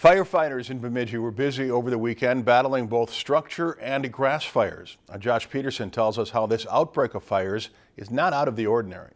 Firefighters in Bemidji were busy over the weekend battling both structure and grass fires. Now, Josh Peterson tells us how this outbreak of fires is not out of the ordinary.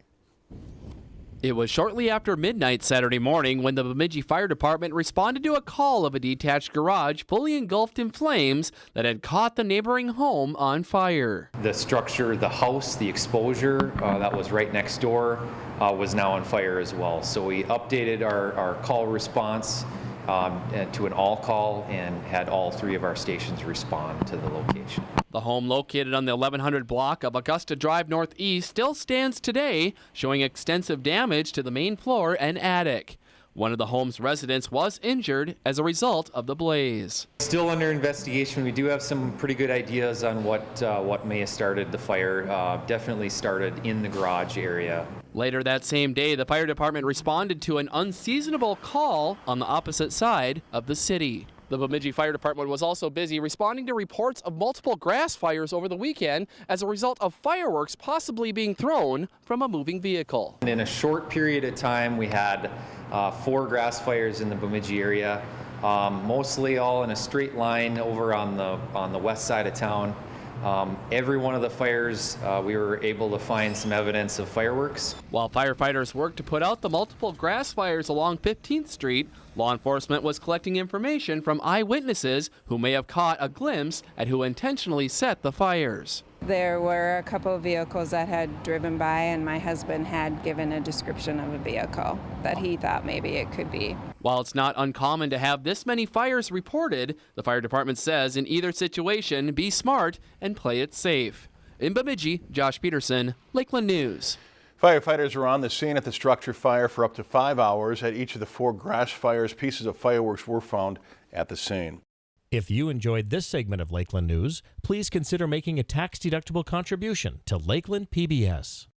It was shortly after midnight Saturday morning when the Bemidji Fire Department responded to a call of a detached garage fully engulfed in flames that had caught the neighboring home on fire. The structure, the house, the exposure uh, that was right next door uh, was now on fire as well. So we updated our, our call response um, to an all call and had all three of our stations respond to the location. The home located on the 1100 block of Augusta Drive Northeast still stands today, showing extensive damage to the main floor and attic. One of the home's residents was injured as a result of the blaze. Still under investigation. We do have some pretty good ideas on what uh, what may have started the fire. Uh, definitely started in the garage area. Later that same day, the fire department responded to an unseasonable call on the opposite side of the city. The Bemidji Fire Department was also busy responding to reports of multiple grass fires over the weekend as a result of fireworks possibly being thrown from a moving vehicle. In a short period of time, we had uh, four grass fires in the Bemidji area, um, mostly all in a straight line over on the on the west side of town. Um, every one of the fires, uh, we were able to find some evidence of fireworks. While firefighters worked to put out the multiple grass fires along 15th Street, law enforcement was collecting information from eyewitnesses who may have caught a glimpse at who intentionally set the fires. There were a couple of vehicles that had driven by, and my husband had given a description of a vehicle that he thought maybe it could be. While it's not uncommon to have this many fires reported, the fire department says in either situation, be smart and play it safe. In Bemidji, Josh Peterson, Lakeland News. Firefighters were on the scene at the structure fire for up to five hours. At each of the four grass fires, pieces of fireworks were found at the scene. If you enjoyed this segment of Lakeland News, please consider making a tax-deductible contribution to Lakeland PBS.